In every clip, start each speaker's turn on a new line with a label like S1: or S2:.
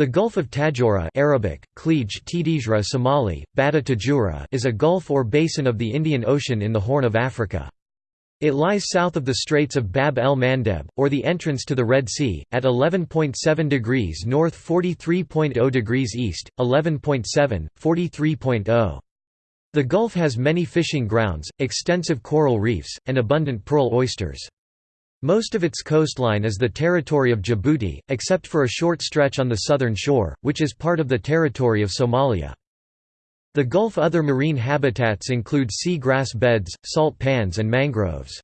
S1: The Gulf of Tadjoura Arabic, Klij Tidijra Somali, Bada Tajura is a gulf or basin of the Indian Ocean in the Horn of Africa. It lies south of the Straits of Bab el Mandeb, or the entrance to the Red Sea, at 11.7 degrees north 43.0 degrees east, 11.7, 43.0. The Gulf has many fishing grounds, extensive coral reefs, and abundant pearl oysters. Most of its coastline is the territory of Djibouti, except for a short stretch on the southern shore, which is part of the territory of Somalia. The Gulf other marine habitats include sea grass beds, salt pans and mangroves.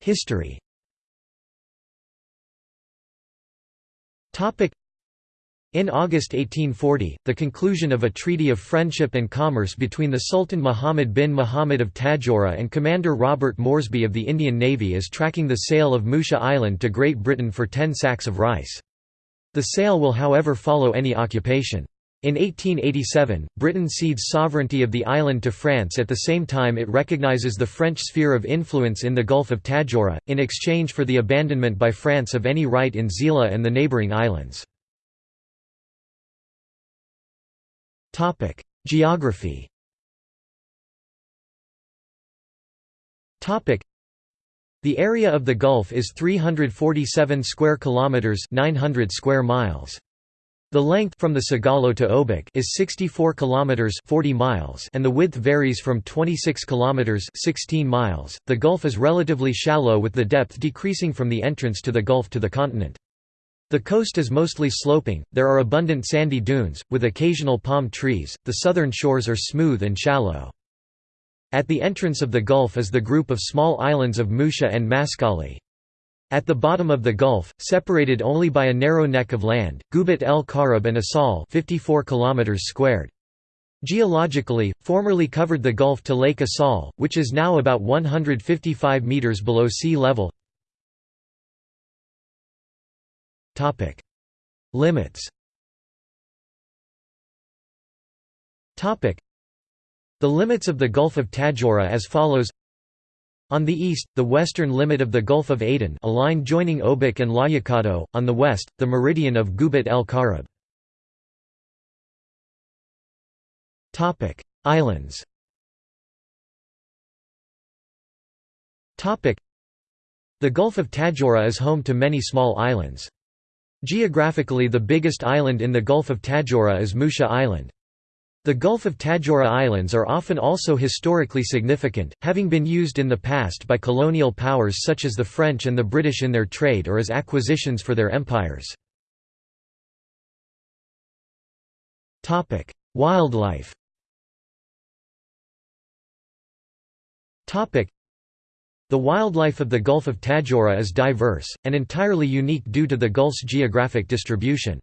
S1: History in August 1840, the conclusion of a treaty of friendship and commerce between the Sultan Muhammad bin Muhammad of Tadjoura and Commander Robert Moresby of the Indian Navy is tracking the sale of Musha Island to Great Britain for 10 sacks of rice. The sale will however follow any occupation. In 1887, Britain cedes sovereignty of the island to France at the same time it recognises the French sphere of influence in the Gulf of Tadjoura, in exchange for the abandonment by France of any right in Zeila and the neighbouring islands. Topic: Geography. Topic: The area of the Gulf is 347 square kilometers, 900 square miles. The length from the Sigalo to Obok is 64 kilometers 40 miles and the width varies from 26 kilometers 16 miles. The Gulf is relatively shallow with the depth decreasing from the entrance to the Gulf to the continent. The coast is mostly sloping, there are abundant sandy dunes, with occasional palm trees, the southern shores are smooth and shallow. At the entrance of the gulf is the group of small islands of Musha and Maskali. At the bottom of the gulf, separated only by a narrow neck of land, Gubat el Karab and Asal 54 km squared. Geologically, formerly covered the gulf to Lake Asal, which is now about 155 metres below sea level. Topic: Limits. Topic: The limits of the Gulf of Tadjoura as follows. On the east, the western limit of the Gulf of Aden a line joining Obok and Layakado, on the west, the meridian of Gubat el Karab. Islands The Gulf of Tadjoura is home to many small islands. Geographically the biggest island in the Gulf of Tadjoura is Musha Island. The Gulf of Tadjoura Islands are often also historically significant, having been used in the past by colonial powers such as the French and the British in their trade or as acquisitions for their empires. Wildlife the wildlife of the Gulf of Tadjoura is diverse, and entirely unique due to the Gulf's geographic distribution.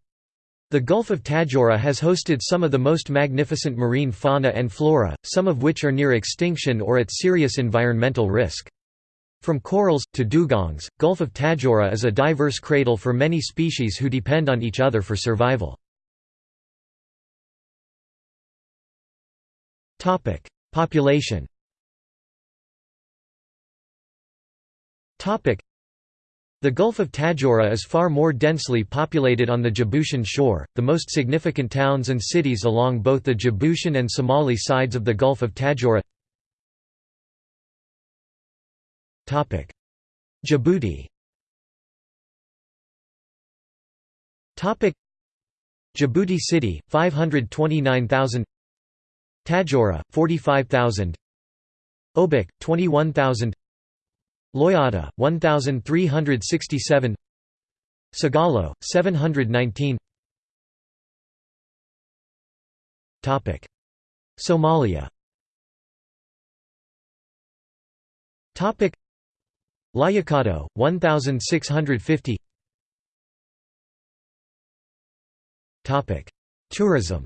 S1: The Gulf of Tadjoura has hosted some of the most magnificent marine fauna and flora, some of which are near extinction or at serious environmental risk. From corals, to dugongs, Gulf of Tadjoura is a diverse cradle for many species who depend on each other for survival. Population The Gulf of Tadjoura is far more densely populated on the Djiboutian shore. The most significant towns and cities along both the Djiboutian and Somali sides of the Gulf of Tadjoura. Topic: Djibouti. Topic: Djibouti City, 529,000. Tadjoura, 45,000. Obok, 21,000. Loyada, 1367 Sigalo, 719 Somalia. Topic. Layakado, 1650 Tourism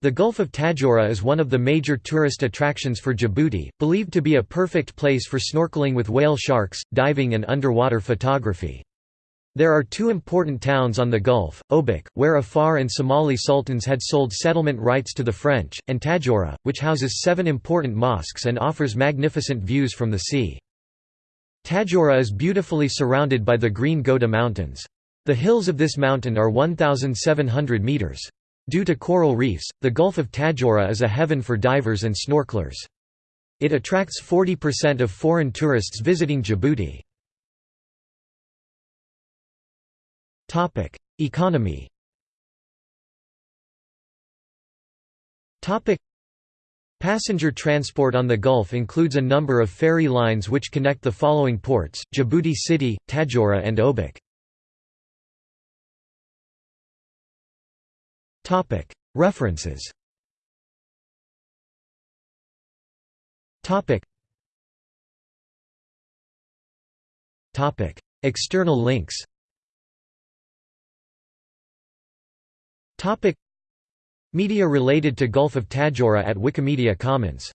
S1: the Gulf of Tadjoura is one of the major tourist attractions for Djibouti, believed to be a perfect place for snorkeling with whale sharks, diving and underwater photography. There are two important towns on the Gulf, Obok, where Afar and Somali sultans had sold settlement rights to the French, and Tadjoura, which houses seven important mosques and offers magnificent views from the sea. Tadjoura is beautifully surrounded by the Green Goda Mountains. The hills of this mountain are 1,700 metres. Due to coral reefs, the Gulf of Tadjoura is a heaven for divers and snorkelers. It attracts 40% of foreign tourists visiting Djibouti. Economy Passenger transport on the Gulf includes a number of ferry lines which connect the following ports, Djibouti City, Tadjoura and Obok. References. External links. Media related to Gulf of Tadjoura at Wikimedia Commons